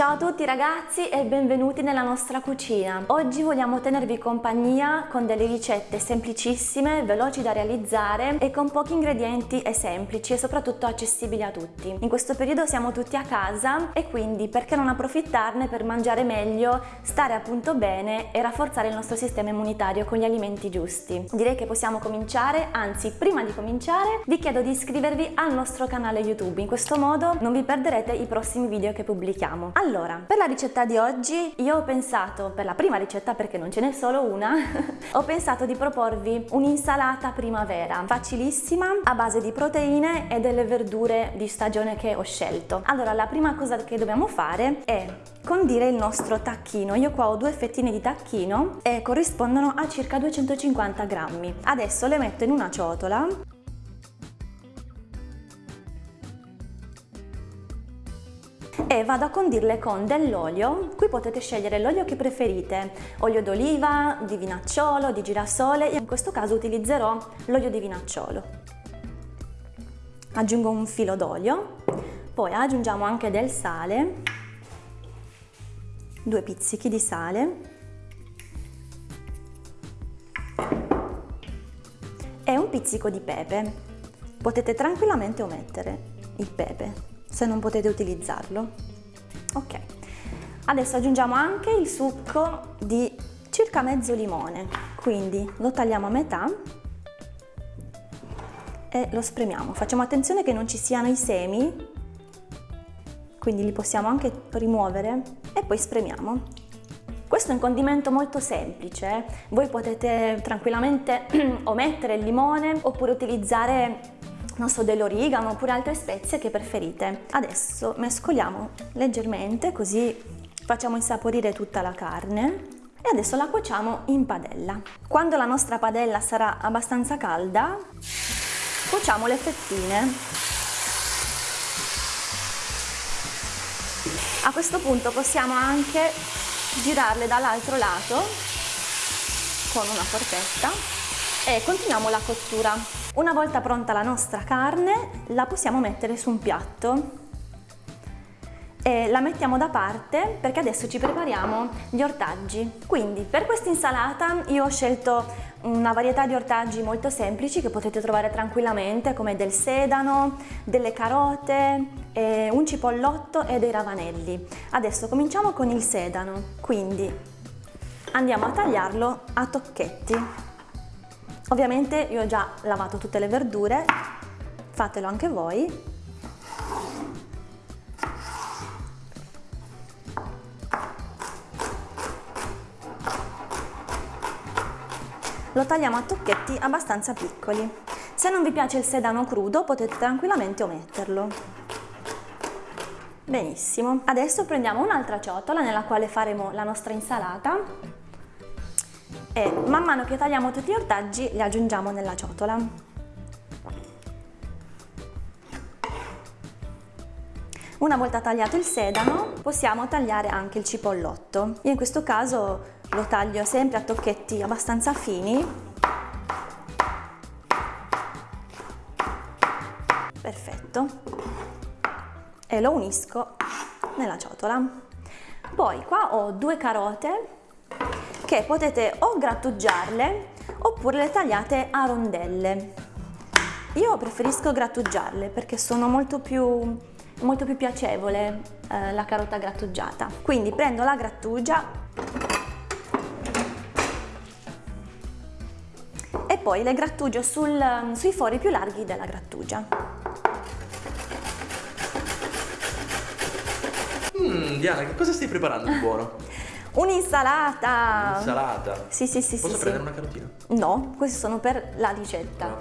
Ciao a tutti ragazzi e benvenuti nella nostra cucina. Oggi vogliamo tenervi compagnia con delle ricette semplicissime, veloci da realizzare e con pochi ingredienti e semplici e soprattutto accessibili a tutti. In questo periodo siamo tutti a casa e quindi perché non approfittarne per mangiare meglio, stare appunto bene e rafforzare il nostro sistema immunitario con gli alimenti giusti. Direi che possiamo cominciare, anzi prima di cominciare vi chiedo di iscrivervi al nostro canale YouTube, in questo modo non vi perderete i prossimi video che pubblichiamo. Allora, per la ricetta di oggi io ho pensato, per la prima ricetta perché non ce n'è solo una, ho pensato di proporvi un'insalata primavera, facilissima, a base di proteine e delle verdure di stagione che ho scelto. Allora, la prima cosa che dobbiamo fare è condire il nostro tacchino. Io qua ho due fettine di tacchino e corrispondono a circa 250 grammi. Adesso le metto in una ciotola e vado a condirle con dell'olio, qui potete scegliere l'olio che preferite, olio d'oliva, di vinacciolo, di girasole, in questo caso utilizzerò l'olio di vinacciolo. Aggiungo un filo d'olio, poi aggiungiamo anche del sale, due pizzichi di sale. E un pizzico di pepe. Potete tranquillamente omettere il pepe se non potete utilizzarlo. Ok, adesso aggiungiamo anche il succo di circa mezzo limone, quindi lo tagliamo a metà e lo spremiamo. Facciamo attenzione che non ci siano i semi, quindi li possiamo anche rimuovere e poi spremiamo. Questo è un condimento molto semplice, voi potete tranquillamente omettere il limone oppure utilizzare non so, dell'origano oppure altre spezie che preferite. Adesso mescoliamo leggermente così facciamo insaporire tutta la carne e adesso la cuociamo in padella. Quando la nostra padella sarà abbastanza calda, cuociamo le fettine. A questo punto possiamo anche girarle dall'altro lato con una forchetta e continuiamo la cottura. Una volta pronta la nostra carne la possiamo mettere su un piatto e la mettiamo da parte perché adesso ci prepariamo gli ortaggi. Quindi per questa insalata io ho scelto una varietà di ortaggi molto semplici che potete trovare tranquillamente come del sedano, delle carote, un cipollotto e dei ravanelli. Adesso cominciamo con il sedano, quindi andiamo a tagliarlo a tocchetti. Ovviamente io ho già lavato tutte le verdure, fatelo anche voi. Lo tagliamo a tocchetti abbastanza piccoli. Se non vi piace il sedano crudo potete tranquillamente ometterlo. Benissimo, adesso prendiamo un'altra ciotola nella quale faremo la nostra insalata e man mano che tagliamo tutti gli ortaggi li aggiungiamo nella ciotola. Una volta tagliato il sedano possiamo tagliare anche il cipollotto. Io in questo caso lo taglio sempre a tocchetti abbastanza fini. Perfetto. E lo unisco nella ciotola. Poi qua ho due carote che potete o grattugiarle oppure le tagliate a rondelle. Io preferisco grattugiarle perché sono molto più, molto più piacevole eh, la carota grattugiata. Quindi prendo la grattugia e poi le grattugio sul, sui fori più larghi della grattugia. Mmm, Diana, che cosa stai preparando di buono? Un'insalata! Un'insalata? Sì, sì, sì. Posso sì, prendere sì. una carotina? No, questi sono per la ricetta.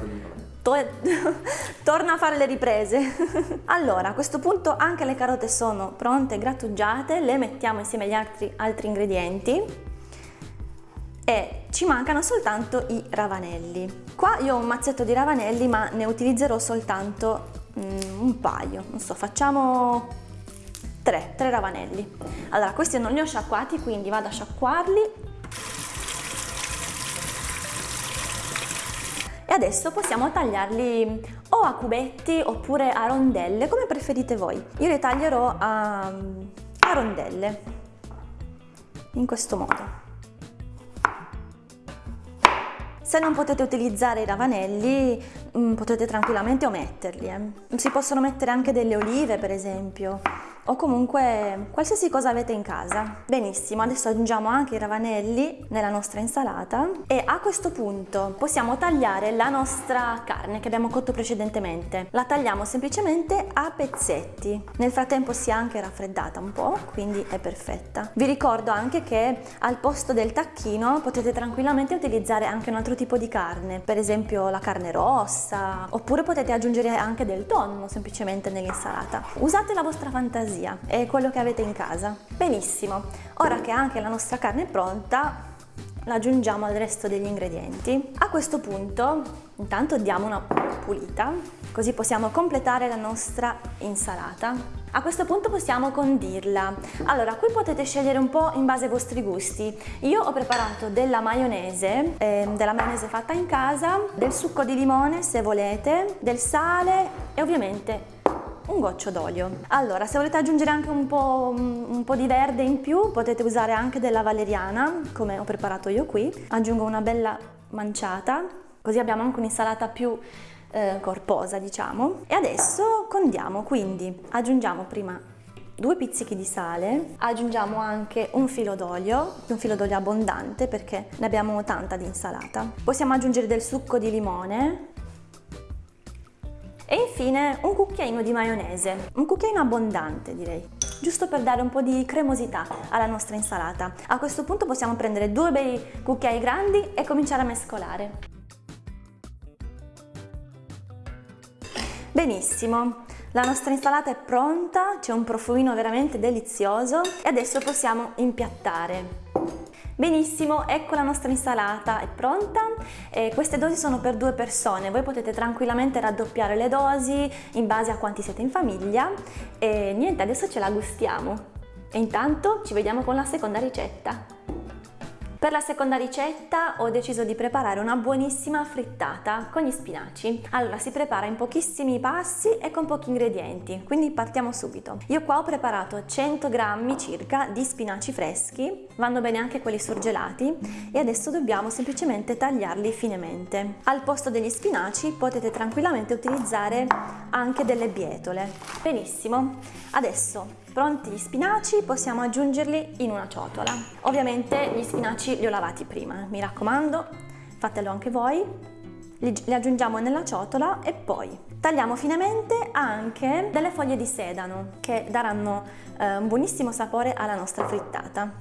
Torna a fare le riprese. allora, a questo punto anche le carote sono pronte, grattugiate, le mettiamo insieme agli altri, altri ingredienti e ci mancano soltanto i ravanelli. Qua io ho un mazzetto di ravanelli ma ne utilizzerò soltanto mm, un paio, non so, facciamo 3, 3 ravanelli. Allora, questi non li ho sciacquati, quindi vado a sciacquarli. E adesso possiamo tagliarli o a cubetti oppure a rondelle, come preferite voi. Io li taglierò a, a rondelle, in questo modo. Se non potete utilizzare i ravanelli mm, potete tranquillamente ometterli. Eh. Si possono mettere anche delle olive per esempio o comunque qualsiasi cosa avete in casa. Benissimo, adesso aggiungiamo anche i ravanelli nella nostra insalata e a questo punto possiamo tagliare la nostra carne che abbiamo cotto precedentemente. La tagliamo semplicemente a pezzetti. Nel frattempo si è anche raffreddata un po', quindi è perfetta. Vi ricordo anche che al posto del tacchino potete tranquillamente utilizzare anche un altro tipo di carne, per esempio la carne rossa, oppure potete aggiungere anche del tonno semplicemente nell'insalata. Usate la vostra fantasia fantasia, è quello che avete in casa. Benissimo, ora che anche la nostra carne è pronta, la aggiungiamo al resto degli ingredienti. A questo punto intanto diamo una pulita, così possiamo completare la nostra insalata. A questo punto possiamo condirla. Allora, qui potete scegliere un po' in base ai vostri gusti. Io ho preparato della maionese, eh, della maionese fatta in casa, del succo di limone se volete, del sale e ovviamente un goccio d'olio. Allora, se volete aggiungere anche un po', un po' di verde in più, potete usare anche della valeriana, come ho preparato io qui. Aggiungo una bella manciata, così abbiamo anche un'insalata più eh, corposa, diciamo. E adesso condiamo, quindi aggiungiamo prima due pizzichi di sale, aggiungiamo anche un filo d'olio, un filo d'olio abbondante perché ne abbiamo tanta di insalata. Possiamo aggiungere del succo di limone, e infine un cucchiaino di maionese, un cucchiaino abbondante direi giusto per dare un po' di cremosità alla nostra insalata. A questo punto possiamo prendere due bei cucchiai grandi e cominciare a mescolare. Benissimo, la nostra insalata è pronta, c'è un profumino veramente delizioso e adesso possiamo impiattare. Benissimo, ecco la nostra insalata è pronta. E queste dosi sono per due persone, voi potete tranquillamente raddoppiare le dosi in base a quanti siete in famiglia e niente, adesso ce la gustiamo. E intanto ci vediamo con la seconda ricetta. Per la seconda ricetta ho deciso di preparare una buonissima frittata con gli spinaci. Allora si prepara in pochissimi passi e con pochi ingredienti, quindi partiamo subito. Io qua ho preparato 100 grammi circa di spinaci freschi, vanno bene anche quelli surgelati e adesso dobbiamo semplicemente tagliarli finemente. Al posto degli spinaci potete tranquillamente utilizzare anche delle bietole. Benissimo, adesso Pronti gli spinaci possiamo aggiungerli in una ciotola. Ovviamente gli spinaci li ho lavati prima, mi raccomando, fatelo anche voi. Li, li aggiungiamo nella ciotola e poi tagliamo finemente anche delle foglie di sedano che daranno eh, un buonissimo sapore alla nostra frittata.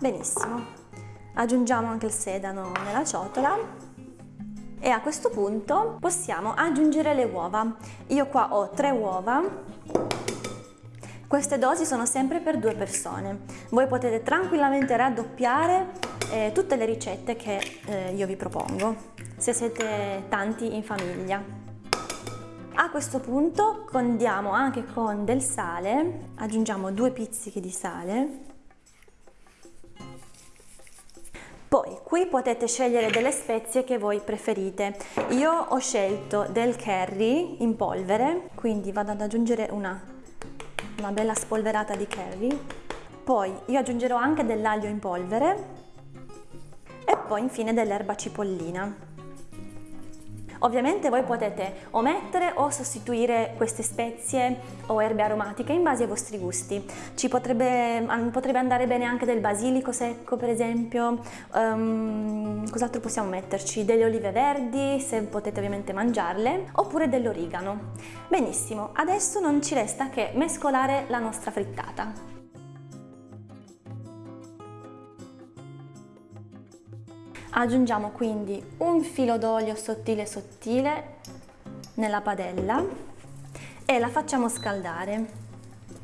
Benissimo, aggiungiamo anche il sedano nella ciotola e a questo punto possiamo aggiungere le uova. Io qua ho tre uova. Queste dosi sono sempre per due persone. Voi potete tranquillamente raddoppiare eh, tutte le ricette che eh, io vi propongo, se siete tanti in famiglia. A questo punto condiamo anche con del sale, aggiungiamo due pizzichi di sale qui potete scegliere delle spezie che voi preferite. Io ho scelto del curry in polvere, quindi vado ad aggiungere una, una bella spolverata di curry. Poi io aggiungerò anche dell'aglio in polvere e poi infine dell'erba cipollina. Ovviamente voi potete omettere o sostituire queste spezie o erbe aromatiche in base ai vostri gusti. Ci potrebbe, potrebbe andare bene anche del basilico secco per esempio, um, cos'altro possiamo metterci? Delle olive verdi se potete ovviamente mangiarle oppure dell'origano. Benissimo, adesso non ci resta che mescolare la nostra frittata. Aggiungiamo quindi un filo d'olio sottile sottile nella padella e la facciamo scaldare.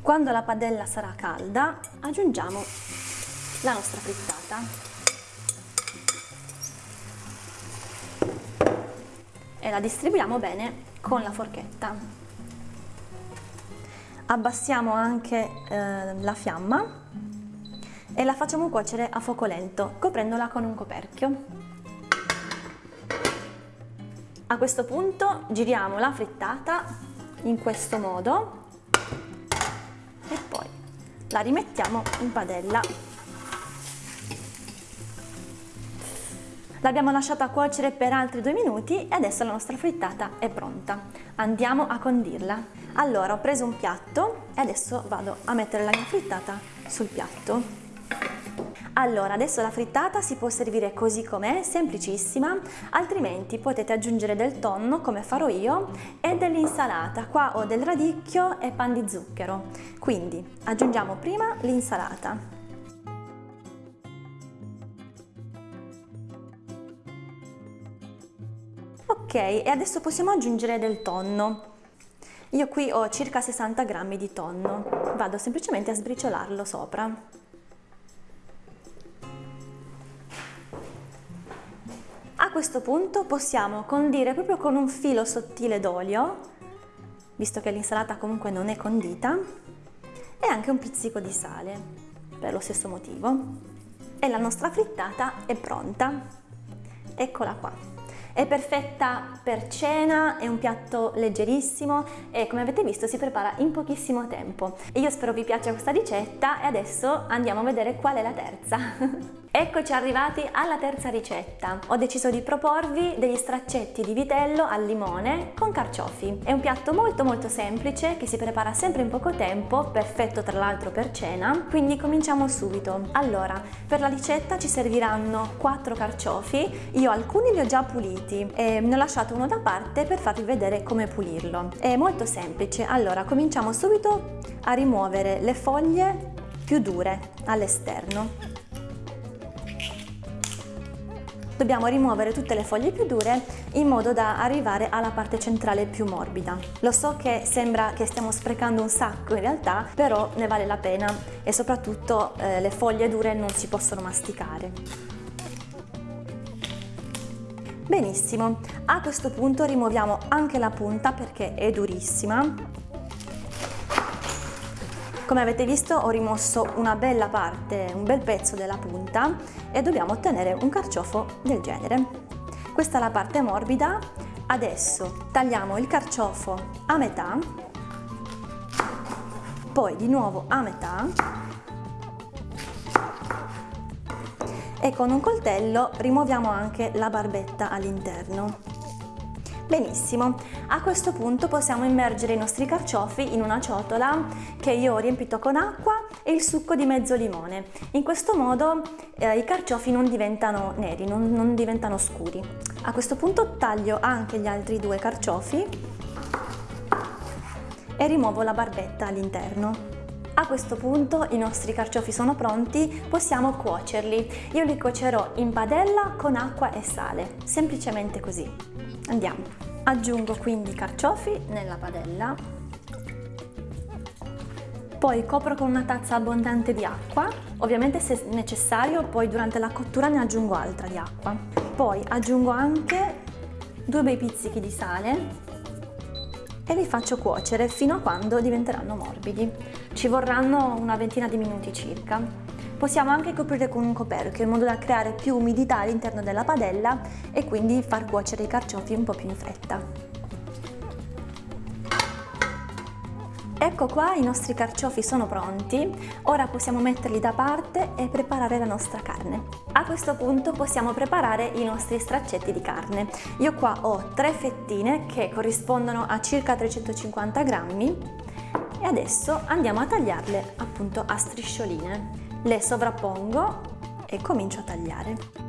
Quando la padella sarà calda aggiungiamo la nostra frittata. E la distribuiamo bene con la forchetta. Abbassiamo anche eh, la fiamma e la facciamo cuocere a fuoco lento, coprendola con un coperchio. A questo punto giriamo la frittata in questo modo e poi la rimettiamo in padella. L'abbiamo lasciata cuocere per altri due minuti e adesso la nostra frittata è pronta. Andiamo a condirla. Allora ho preso un piatto e adesso vado a mettere la mia frittata sul piatto. Allora, adesso la frittata si può servire così com'è, semplicissima, altrimenti potete aggiungere del tonno, come farò io, e dell'insalata. Qua ho del radicchio e pan di zucchero. Quindi aggiungiamo prima l'insalata. Ok, e adesso possiamo aggiungere del tonno. Io qui ho circa 60 grammi di tonno, vado semplicemente a sbriciolarlo sopra. Questo punto possiamo condire proprio con un filo sottile d'olio, visto che l'insalata comunque non è condita, e anche un pizzico di sale, per lo stesso motivo. E la nostra frittata è pronta. Eccola qua. È perfetta per cena, è un piatto leggerissimo e come avete visto si prepara in pochissimo tempo. io spero vi piaccia questa ricetta e adesso andiamo a vedere qual è la terza. Eccoci arrivati alla terza ricetta. Ho deciso di proporvi degli straccetti di vitello al limone con carciofi. È un piatto molto molto semplice che si prepara sempre in poco tempo, perfetto tra l'altro per cena, quindi cominciamo subito. Allora, per la ricetta ci serviranno 4 carciofi, io alcuni li ho già puliti e ne ho lasciato uno da parte per farvi vedere come pulirlo. È molto semplice, allora cominciamo subito a rimuovere le foglie più dure all'esterno. Dobbiamo rimuovere tutte le foglie più dure in modo da arrivare alla parte centrale più morbida. Lo so che sembra che stiamo sprecando un sacco in realtà, però ne vale la pena e soprattutto eh, le foglie dure non si possono masticare. Benissimo, a questo punto rimuoviamo anche la punta perché è durissima come avete visto ho rimosso una bella parte, un bel pezzo della punta e dobbiamo ottenere un carciofo del genere. Questa è la parte morbida, adesso tagliamo il carciofo a metà, poi di nuovo a metà e con un coltello rimuoviamo anche la barbetta all'interno. Benissimo, a questo punto possiamo immergere i nostri carciofi in una ciotola che io ho riempito con acqua e il succo di mezzo limone. In questo modo eh, i carciofi non diventano neri, non, non diventano scuri. A questo punto taglio anche gli altri due carciofi e rimuovo la barbetta all'interno. A questo punto i nostri carciofi sono pronti, possiamo cuocerli. Io li cuocerò in padella con acqua e sale, semplicemente così. Andiamo. Aggiungo quindi i carciofi nella padella. Poi copro con una tazza abbondante di acqua, ovviamente se necessario poi durante la cottura ne aggiungo altra di acqua. Poi aggiungo anche due bei pizzichi di sale e li faccio cuocere fino a quando diventeranno morbidi. Ci vorranno una ventina di minuti circa. Possiamo anche coprire con un coperchio in modo da creare più umidità all'interno della padella e quindi far cuocere i carciofi un po' più in fretta. Ecco qua i nostri carciofi sono pronti, ora possiamo metterli da parte e preparare la nostra carne. A questo punto possiamo preparare i nostri straccetti di carne. Io qua ho tre fettine che corrispondono a circa 350 grammi e adesso andiamo a tagliarle appunto a striscioline le sovrappongo e comincio a tagliare.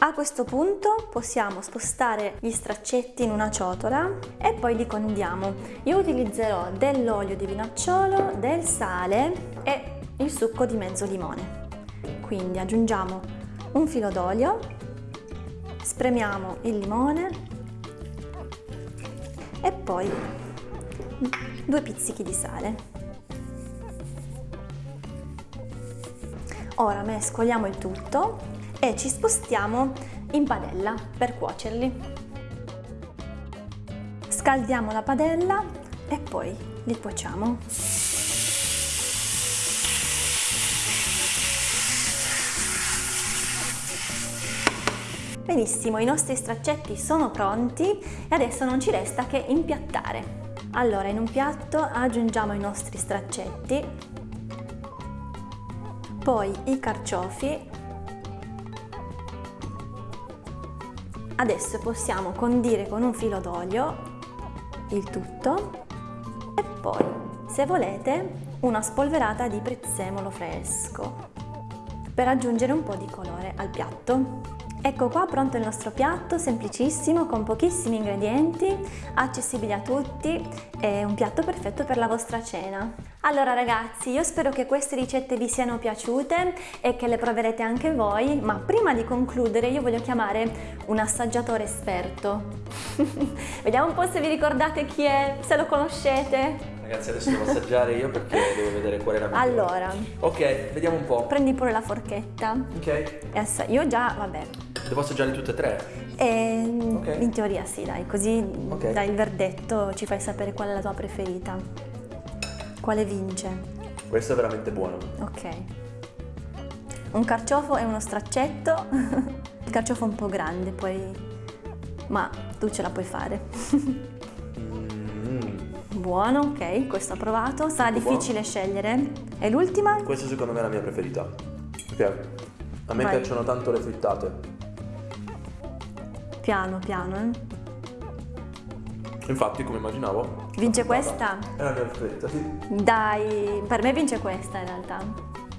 A questo punto possiamo spostare gli straccetti in una ciotola e poi li condiamo. Io utilizzerò dell'olio di vinacciolo, del sale e il succo di mezzo limone. Quindi aggiungiamo un filo d'olio, spremiamo il limone e poi due pizzichi di sale. Ora mescoliamo il tutto e ci spostiamo in padella per cuocerli. Scaldiamo la padella e poi li cuociamo. Benissimo, i nostri straccetti sono pronti e adesso non ci resta che impiattare. Allora, in un piatto aggiungiamo i nostri straccetti, poi i carciofi Adesso possiamo condire con un filo d'olio il tutto e poi, se volete, una spolverata di prezzemolo fresco per aggiungere un po' di colore al piatto. Ecco qua pronto il nostro piatto, semplicissimo, con pochissimi ingredienti, accessibile a tutti, è un piatto perfetto per la vostra cena. Allora ragazzi, io spero che queste ricette vi siano piaciute e che le proverete anche voi, ma prima di concludere io voglio chiamare un assaggiatore esperto. Vediamo un po' se vi ricordate chi è, se lo conoscete. Ragazzi adesso devo assaggiare io perché devo vedere qual è la migliore. Allora. Ok, vediamo un po'. Prendi pure la forchetta. Ok. io già, vabbè. Devo assaggiare tutte e tre? E, okay. In teoria sì, dai, così okay. dai il verdetto, ci fai sapere qual è la tua preferita. Quale vince? Questo è veramente buono. Ok. Un carciofo e uno straccetto. il carciofo è un po' grande, poi... Ma tu ce la puoi fare. buono, ok, questo approvato. Sarà difficile buono. scegliere. E l'ultima? Questa secondo me è la mia preferita. Ok. A me Vai. piacciono tanto le frittate. Piano, piano, eh. Infatti, come immaginavo. Vince questa? È la mia preferita, sì. Dai, per me vince questa in realtà.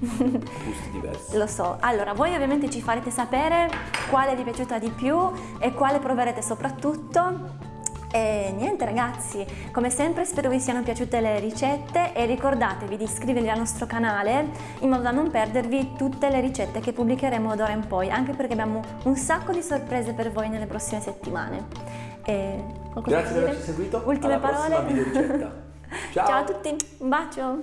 Gusti diversi. Lo so. Allora, voi ovviamente ci farete sapere quale vi è piaciuta di più e quale proverete soprattutto. E niente ragazzi, come sempre spero vi siano piaciute le ricette e ricordatevi di iscrivervi al nostro canale in modo da non perdervi tutte le ricette che pubblicheremo d'ora in poi, anche perché abbiamo un sacco di sorprese per voi nelle prossime settimane. E Grazie per averci seguito. Ultime Alla parole. Ciao. Ciao a tutti, un bacio.